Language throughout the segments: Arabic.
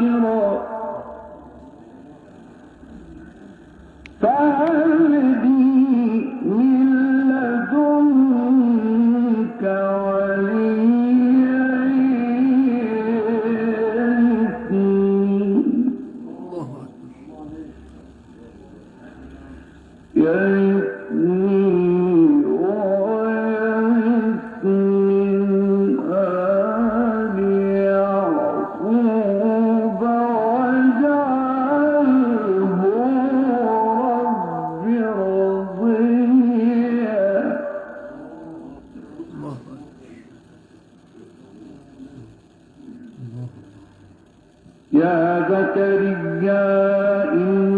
عاقرا يا زكريا إنا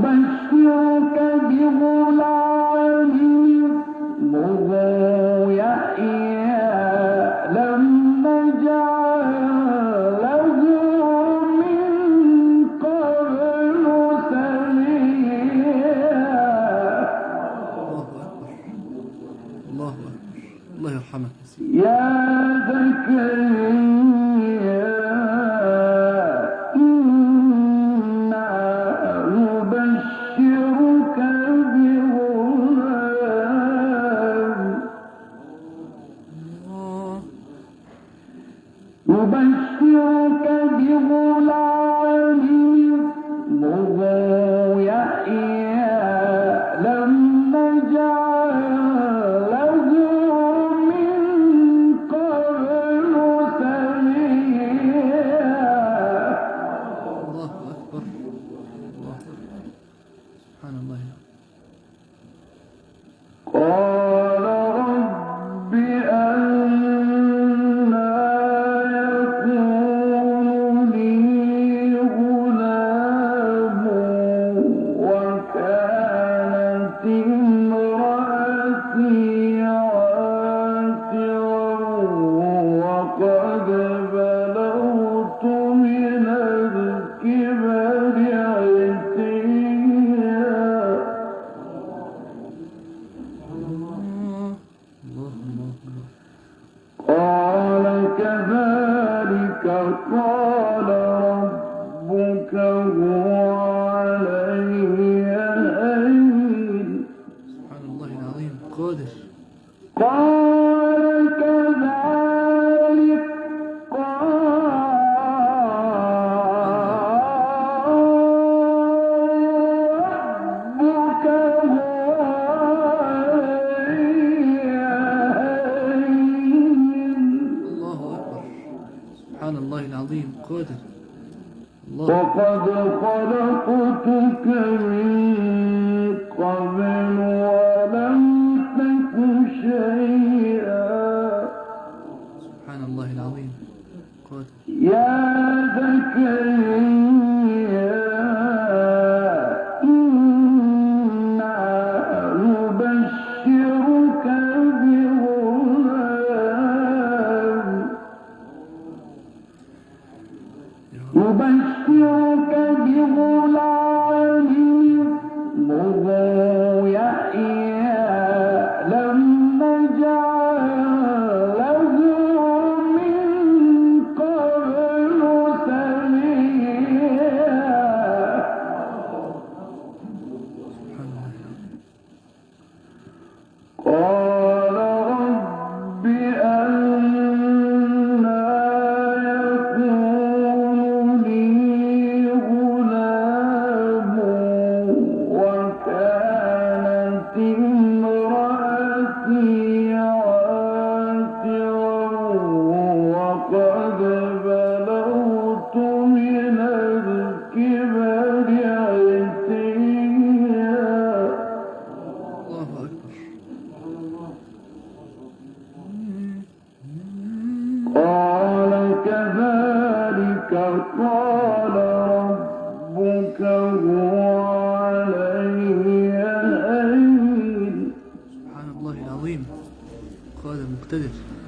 bank. نبشرك بغلام اسمه وكانت 对，对。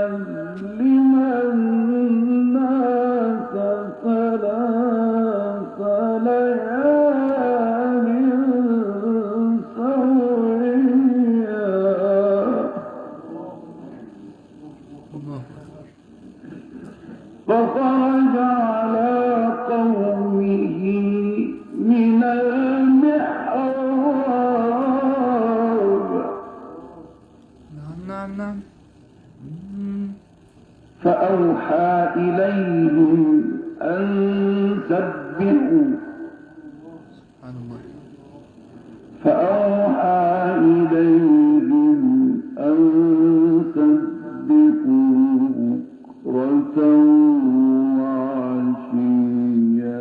um, يعلمون فأوحى إليهم أن سبقوا بكرة وعشيا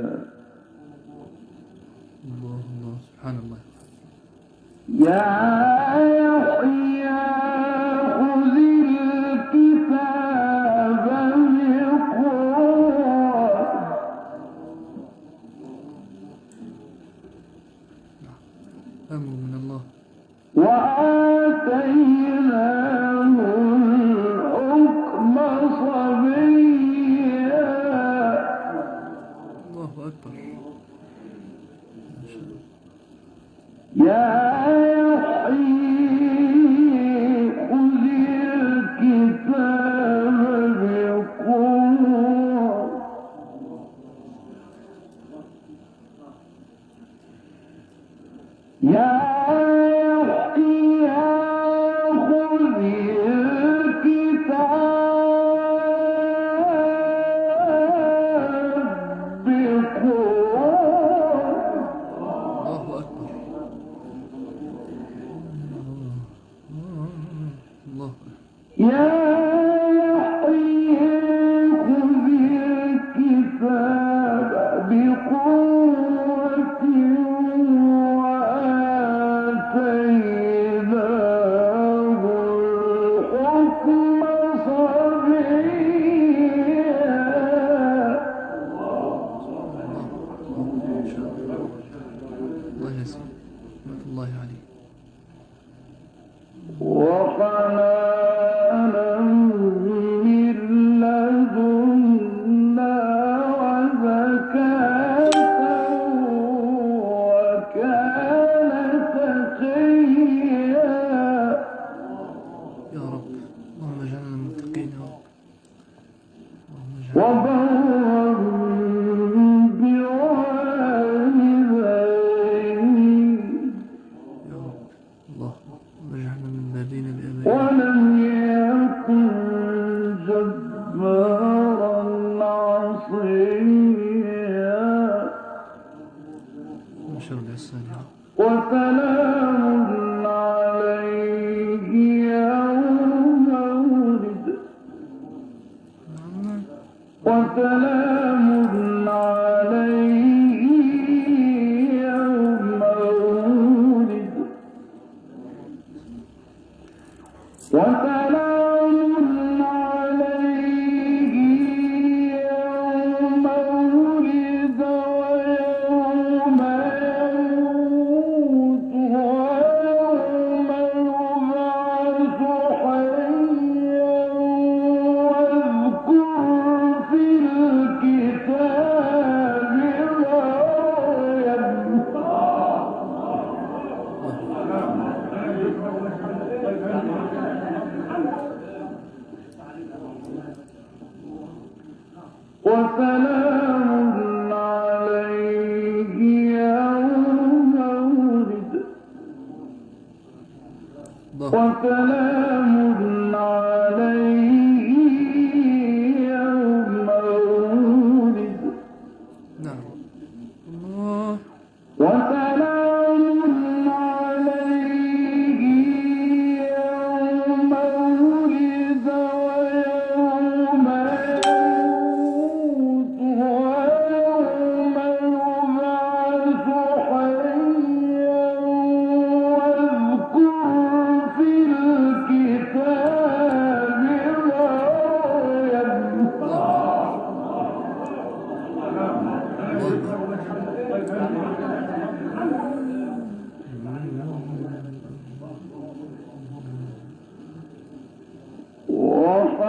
الله الله سبحان الله. يا وسلام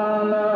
Rama.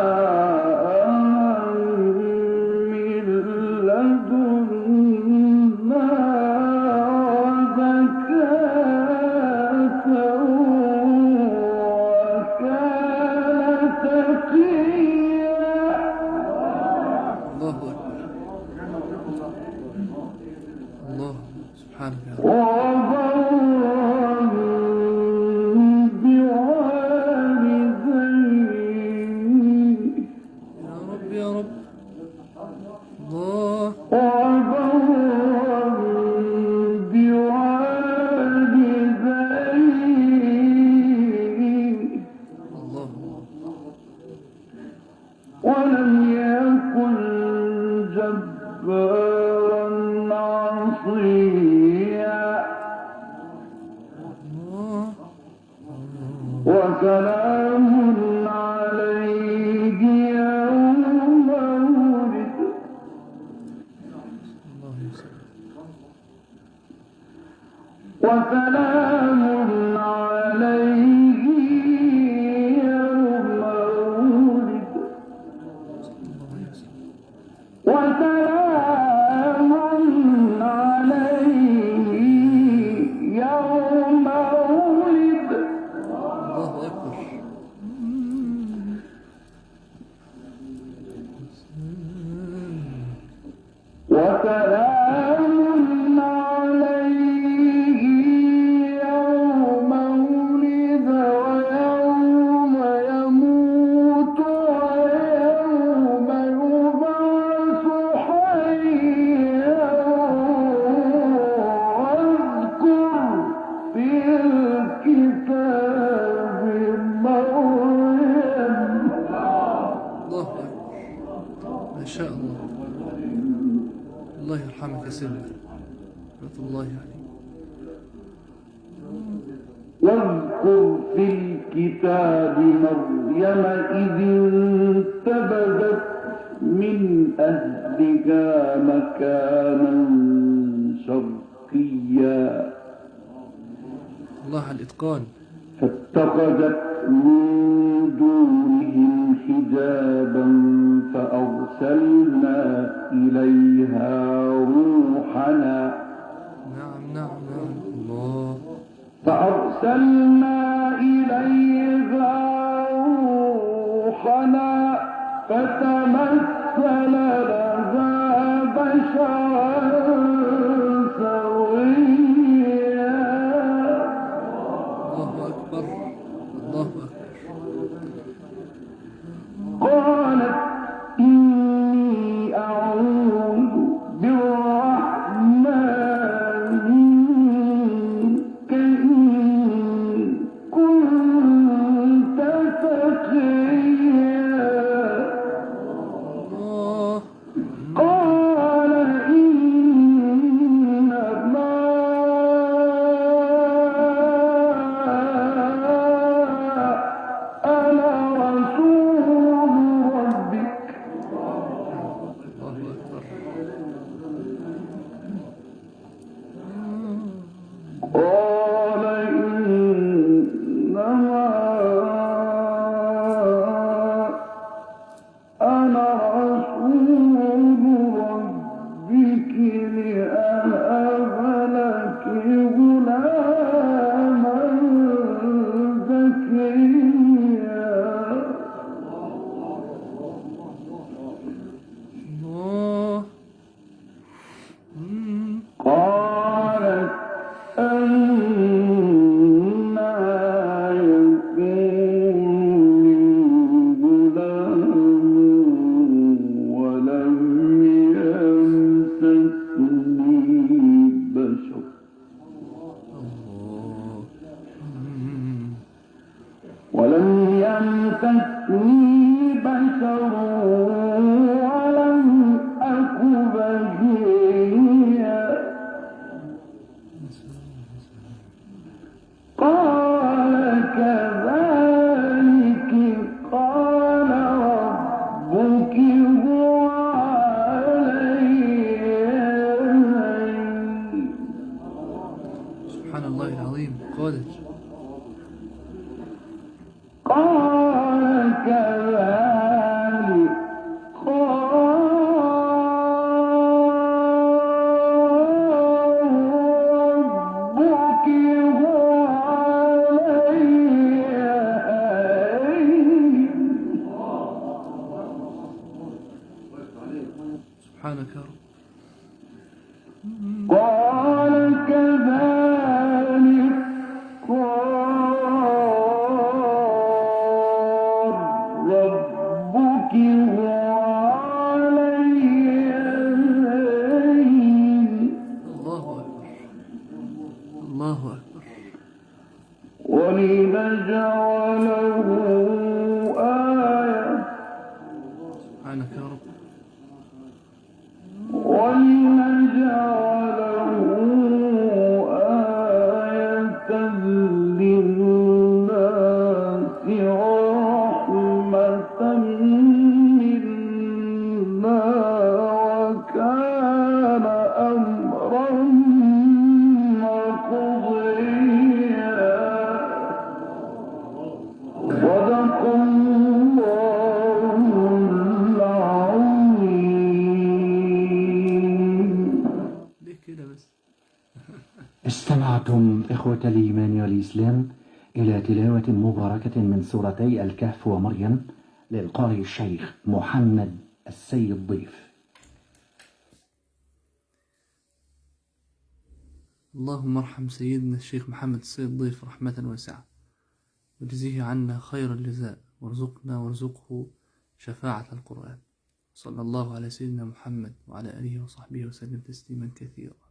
رحمة الله عليه. واذكر في الكتاب مريم إذ انتبذت من أهلها مكانا شرقيا. الله على الإتقان. فاتخذت من دونهم حجابا فأرسلنا إليها روحنا نعم نعم نعم. الله. فأرسلنا إليها روحنا فتمثل لها بشرا. الله أكبر. ولنجعله استمعتم إخوة الإيمان والإسلام إلى تلاوة مباركة من سورتي الكهف ومريم للقارئ الشيخ محمد السيد ضيف اللهم ارحم سيدنا الشيخ محمد السيد ضيف رحمة واسعة. وجزيه عنا خير الجزاء وارزقنا وارزقه شفاعة القرآن. صلى الله على سيدنا محمد وعلى آله وصحبه وسلم تسليما كثيرا.